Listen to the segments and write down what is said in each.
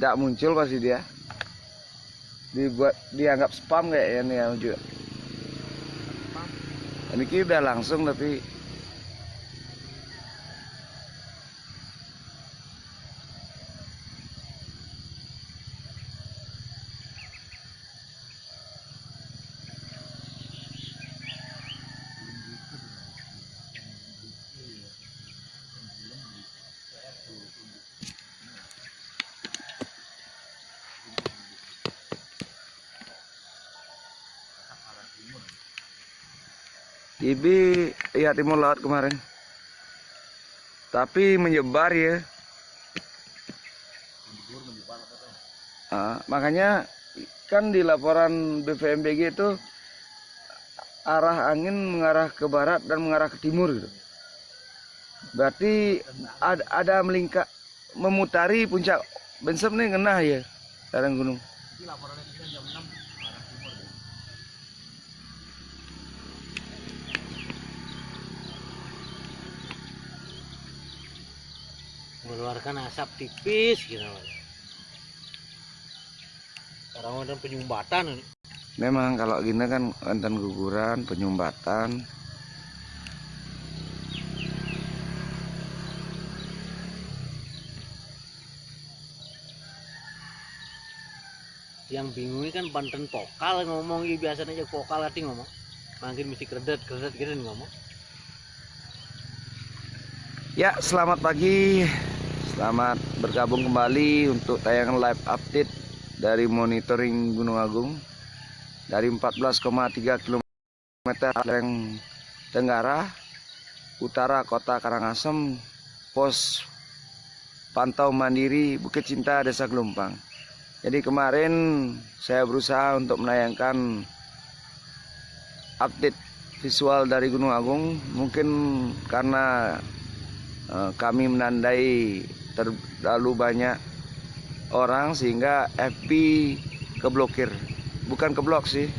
tidak muncul pasti dia. Dibuat dianggap spam kayak ini ya juga ini udah langsung tapi Ibi ya timur laut kemarin. Tapi menyebar ya. Ah, makanya kan di laporan BVMBG itu arah angin mengarah ke barat dan mengarah ke timur gitu. Berarti ada, ada melingkar memutari puncak Bensem nih kena ya lereng gunung. Mengeluarkan asap tipis gitu sekarang ada penyumbatan ini. Memang kalau gini kan enten guguran, penyumbatan. yang bingung ini kan Banten pokal ngomong ini biasanya aja pokal hati ngomong makin mesti kredet kredet gitu ngomong Ya, selamat pagi. Selamat bergabung kembali untuk tayangan live update dari monitoring Gunung Agung dari 14,3 km lereng Tenggara, utara kota Karangasem, pos pantau mandiri Bukit Cinta Desa Gelumpang. Jadi kemarin saya berusaha untuk menayangkan update visual dari Gunung Agung, mungkin karena Eh, kami menandai terlalu banyak orang sehingga FB keblokir. Bukan keblok sih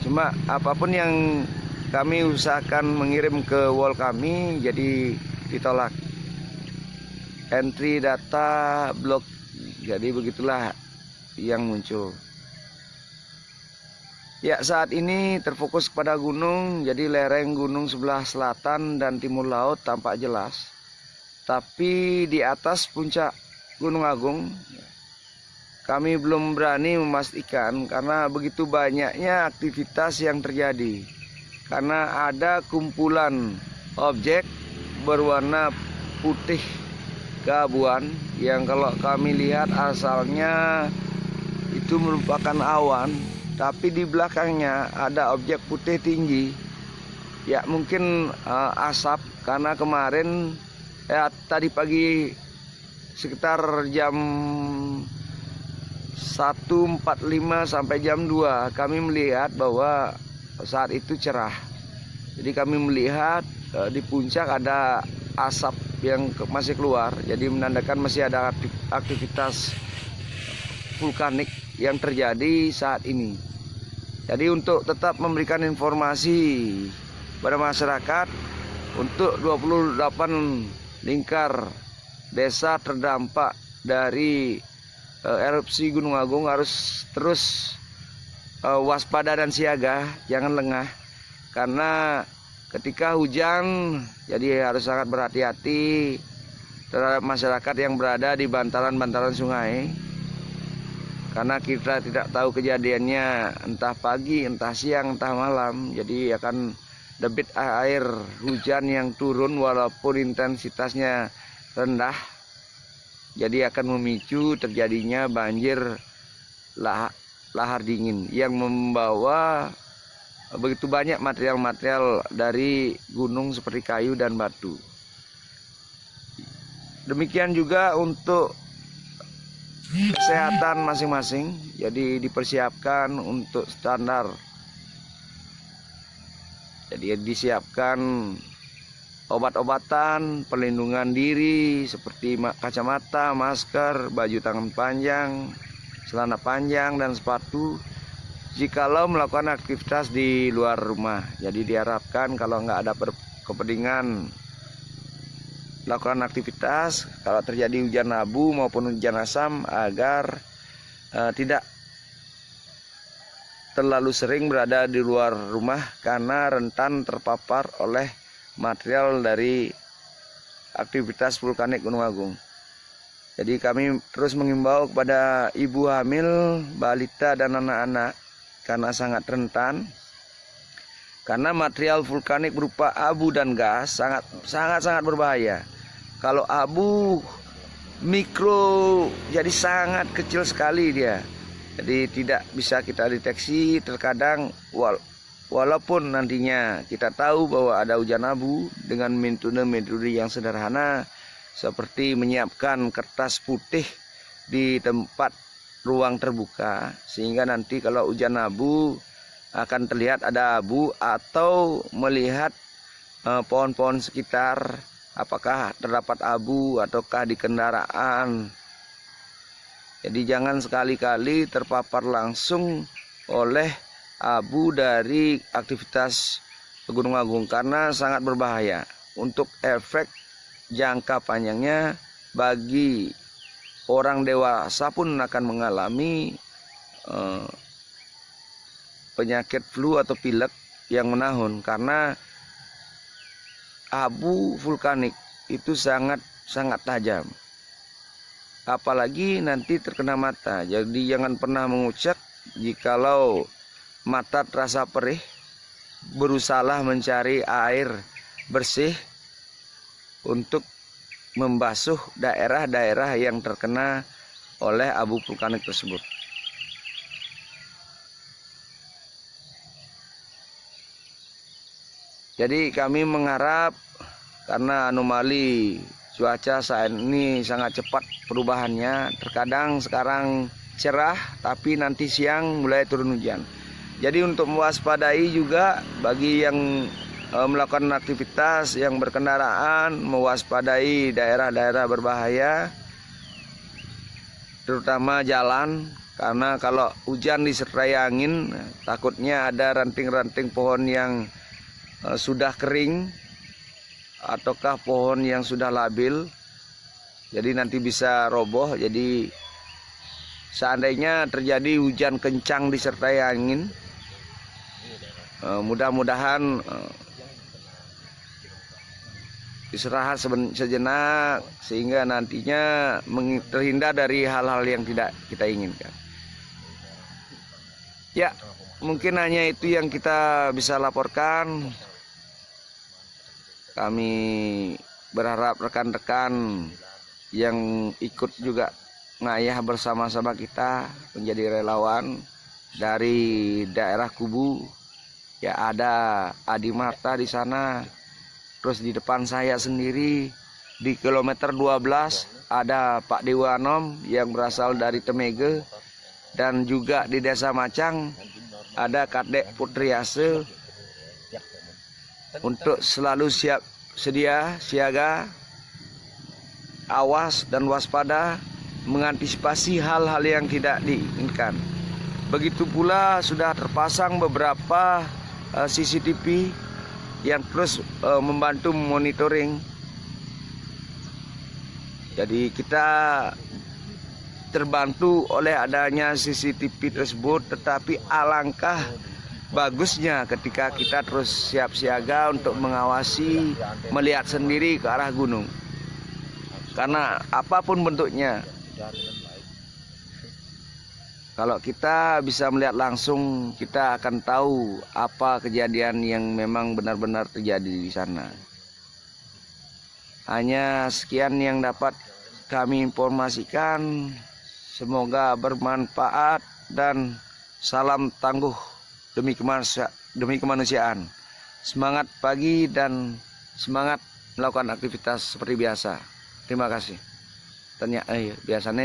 cuma apa pun yang kami usahakan mengirim ke wall kami jadi ditolak. Entry data blok jadi begitulah yang muncul. Ya saat ini terfokus pada gunung jadi lereng gunung sebelah selatan dan timur laut tampak jelas tapi di atas puncak Gunung Agung kami belum berani memastikan karena begitu banyaknya aktivitas yang terjadi. Karena ada kumpulan objek berwarna putih keabuan yang kalau kami lihat asalnya itu merupakan awan tapi di belakangnya ada objek putih tinggi ya mungkin uh, asap karena kemarin ya tadi pagi sekitar jam 1.45 sampai jam 2 kami melihat bahwa saat itu cerah. Jadi kami melihat uh, di puncak ada asap yang masih keluar. Jadi menandakan masih ada aktivitas vulkanik yang terjadi saat ini. Jadi untuk tetap memberikan informasi pada masyarakat untuk 28 lingkar desa terdampak dari uh, erupsi Gunung Agung harus terus uh, waspada dan siaga, jangan lengah. Karena ketika hujan jadi harus sangat berhati-hati terhadap masyarakat yang berada di bantaran-bantaran sungai. Karena kita tidak tahu kejadiannya entah pagi, entah siang, entah malam jadi akan debit air hujan yang turun walaupun intensitasnya rendah jadi akan memicu terjadinya banjir lah, lahar dingin yang membawa begitu banyak material-material dari gunung seperti kayu dan batu. Demikian juga untuk kesehatan masing-masing, jadi dipersiapkan untuk standar jadi disiapkan obat-obatan, perlindungan diri seperti kacamata, masker, baju tangan panjang, celana panjang dan sepatu. Jikalau melakukan aktivitas di luar rumah, jadi diharapkan kalau nggak ada kepentingan lakukan aktivitas, kalau terjadi hujan abu maupun hujan asam agar eh, tidak terlalu sering berada di luar rumah karena rentan terpapar oleh material dari aktivitas vulkanik Gunung Agung. Jadi kami terus mengimbau kepada ibu hamil, balita dan anak-anak karena sangat rentan karena material vulkanik berupa abu dan gas sangat sangat sangat berbahaya. Kalau abu mikro jadi sangat kecil sekali dia. Jadi tidak bisa kita deteksi terkadang wal walaupun nantinya kita tahu bahwa ada hujan abu dengan metode-metode yang sederhana seperti menyiapkan kertas putih di tempat ruang terbuka sehingga nanti kalau hujan abu akan terlihat ada abu atau melihat eh, pohon-pohon sekitar apakah terdapat abu ataukah di kendaraan jadi jangan sekali-kali terpapar langsung oleh abu dari aktivitas Gunung Agung karena sangat berbahaya untuk efek jangka panjangnya bagi orang dewasa pun akan mengalami eh, penyakit flu atau pilek yang menahun. Karena abu vulkanik itu sangat sangat tajam apalagi nanti terkena mata. Jadi jangan pernah mengucap jikalau mata terasa perih, berusaha mencari air bersih untuk membasuh daerah-daerah yang terkena oleh abu vulkanik tersebut. Jadi kami mengharap karena anomali cuaca saat ini sangat cepat perubahannya. Terkadang sekarang cerah tapi nanti siang mulai turun hujan. Jadi untuk mewaspadai juga bagi yang e, melakukan aktivitas yang berkendaraan mewaspadai daerah-daerah berbahaya terutama jalan karena kalau hujan disertai angin takutnya ada ranting-ranting pohon yang e, sudah kering ataukah pohon yang sudah labil jadi nanti bisa roboh jadi seandainya terjadi hujan kencang disertai angin eh, mudah-mudahan eh, istirahat sejenak sehingga nantinya terhindar dari hal-hal yang tidak kita inginkan. Ya mungkin hanya itu yang kita bisa laporkan kami berharap rekan-rekan yang ikut juga ngayah bersama-sama kita menjadi relawan dari daerah Kubu. Ya ada Adi Marta di sana. Terus di depan saya sendiri di kilometer 12 ada Pak Dewanom yang berasal dari Temege. Dan juga di desa Macang ada Kadek Putriase untuk selalu siap sedia siaga awas dan waspada mengantisipasi hal-hal yang tidak diinginkan. Begitu pula sudah terpasang beberapa eh, CCTV yang terus uh, membantu monitoring. Jadi kita terbantu oleh adanya CCTV tersebut tetapi alangkah bagusnya ketika kita terus siap siaga untuk mengawasi melihat sendiri ke arah gunung. Karena apa pun bentuknya kalau kita bisa melihat langsung kita akan tahu apa kejadian yang memang benar-benar terjadi di sana. Hanya sekian yang dapat kami informasikan. Semoga bermanfaat dan salam tangguh demi kemanusia, demi kemanusiaan. Semangat pagi dan semangat melakukan aktivitas seperti biasa. Terima kasih. Tanya, eh, biasanya